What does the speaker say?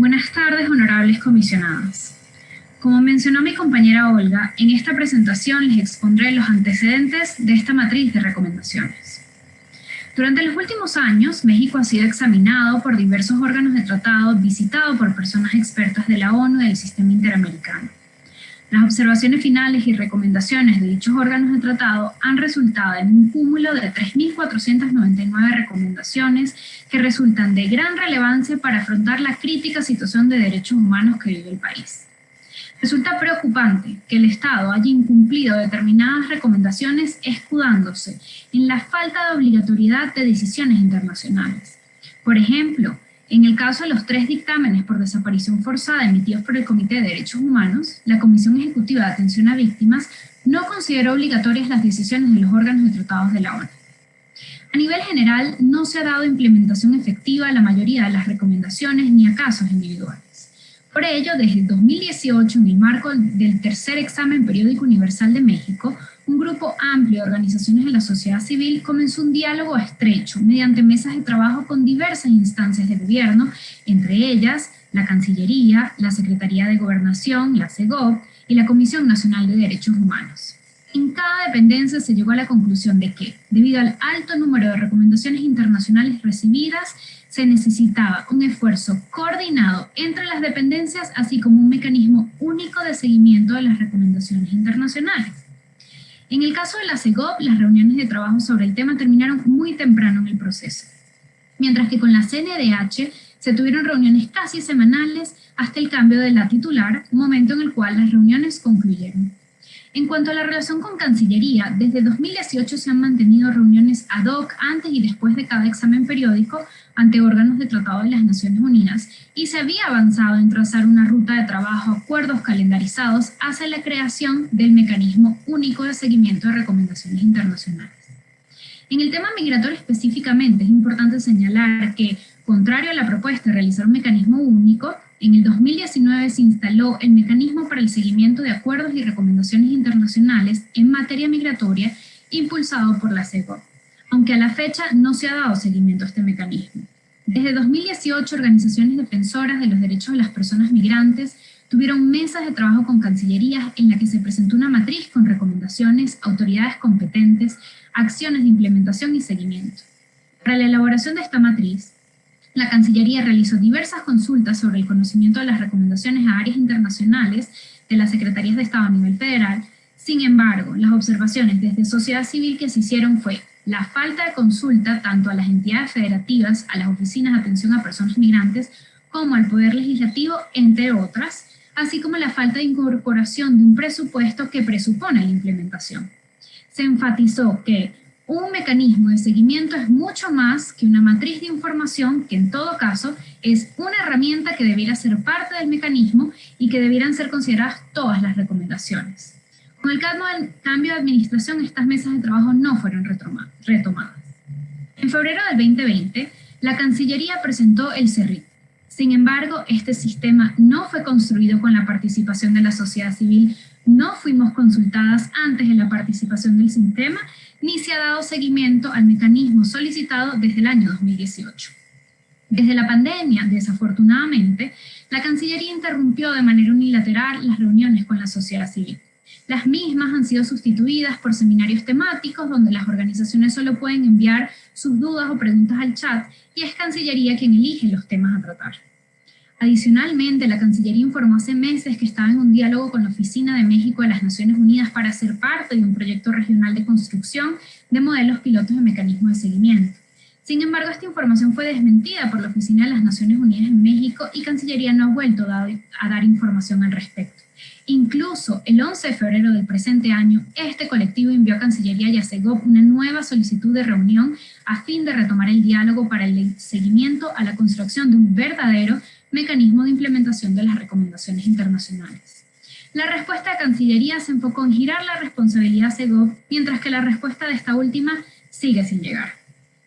Buenas tardes, honorables comisionadas. Como mencionó mi compañera Olga, en esta presentación les expondré los antecedentes de esta matriz de recomendaciones. Durante los últimos años, México ha sido examinado por diversos órganos de tratado, visitado por personas expertas de la ONU y del sistema interamericano. Las observaciones finales y recomendaciones de dichos órganos de tratado han resultado en un cúmulo de 3.499 recomendaciones que resultan de gran relevancia para afrontar la crítica situación de derechos humanos que vive el país. Resulta preocupante que el Estado haya incumplido determinadas recomendaciones escudándose en la falta de obligatoriedad de decisiones internacionales. Por ejemplo, en el caso de los tres dictámenes por desaparición forzada emitidos por el Comité de Derechos Humanos, la Comisión Ejecutiva de Atención a Víctimas no consideró obligatorias las decisiones de los órganos de tratados de la ONU. A nivel general, no se ha dado implementación efectiva a la mayoría de las recomendaciones ni a casos individuales. Por ello, desde 2018, en el marco del tercer examen periódico universal de México, un grupo amplio de organizaciones de la sociedad civil comenzó un diálogo estrecho mediante mesas de trabajo con diversas instancias de gobierno, entre ellas la Cancillería, la Secretaría de Gobernación, la CEGOP y la Comisión Nacional de Derechos Humanos. En cada dependencia se llegó a la conclusión de que, debido al alto número de recomendaciones internacionales recibidas, se necesitaba un esfuerzo coordinado entre las dependencias, así como un mecanismo único de seguimiento de las recomendaciones internacionales. En el caso de la CEGOP, las reuniones de trabajo sobre el tema terminaron muy temprano en el proceso, mientras que con la CNDH se tuvieron reuniones casi semanales hasta el cambio de la titular, momento en el cual las reuniones concluyeron. En cuanto a la relación con Cancillería, desde 2018 se han mantenido reuniones ad hoc antes y después de cada examen periódico ante órganos de tratado de las Naciones Unidas y se había avanzado en trazar una ruta de trabajo, acuerdos calendarizados hacia la creación del mecanismo único de seguimiento de recomendaciones internacionales. En el tema migratorio específicamente es importante señalar que, contrario a la propuesta de realizar un mecanismo único, en el 2019 se instaló el Mecanismo para el Seguimiento de Acuerdos y Recomendaciones Internacionales en materia migratoria impulsado por la CEGOP, aunque a la fecha no se ha dado seguimiento a este mecanismo. Desde 2018, organizaciones defensoras de los derechos de las personas migrantes tuvieron mesas de trabajo con cancillerías en la que se presentó una matriz con recomendaciones, autoridades competentes, acciones de implementación y seguimiento. Para la elaboración de esta matriz, la Cancillería realizó diversas consultas sobre el conocimiento de las recomendaciones a áreas internacionales de las Secretarías de Estado a nivel federal. Sin embargo, las observaciones desde sociedad civil que se hicieron fue la falta de consulta tanto a las entidades federativas, a las oficinas de atención a personas migrantes, como al Poder Legislativo, entre otras, así como la falta de incorporación de un presupuesto que presupone la implementación. Se enfatizó que un mecanismo de seguimiento es mucho más que una matriz de información que en todo caso es una herramienta que debiera ser parte del mecanismo y que debieran ser consideradas todas las recomendaciones. Con el cambio de administración, estas mesas de trabajo no fueron retomadas. En febrero del 2020, la Cancillería presentó el CERRIT. Sin embargo, este sistema no fue construido con la participación de la sociedad civil, no fuimos consultadas antes de la participación del sistema ni se ha dado seguimiento al mecanismo solicitado desde el año 2018. Desde la pandemia, desafortunadamente, la Cancillería interrumpió de manera unilateral las reuniones con la sociedad civil. Las mismas han sido sustituidas por seminarios temáticos donde las organizaciones solo pueden enviar sus dudas o preguntas al chat y es Cancillería quien elige los temas a tratar. Adicionalmente, la Cancillería informó hace meses que estaba en un diálogo con la Oficina de México de las Naciones Unidas para ser parte de un proyecto regional de construcción de modelos pilotos de mecanismos de seguimiento. Sin embargo, esta información fue desmentida por la Oficina de las Naciones Unidas en México y Cancillería no ha vuelto a dar información al respecto. Incluso el 11 de febrero del presente año, este colectivo envió a Cancillería y a CEGOP una nueva solicitud de reunión a fin de retomar el diálogo para el seguimiento a la construcción de un verdadero mecanismo de implementación de las recomendaciones internacionales. La respuesta de Cancillería se enfocó en girar la responsabilidad a CEGOP, mientras que la respuesta de esta última sigue sin llegar.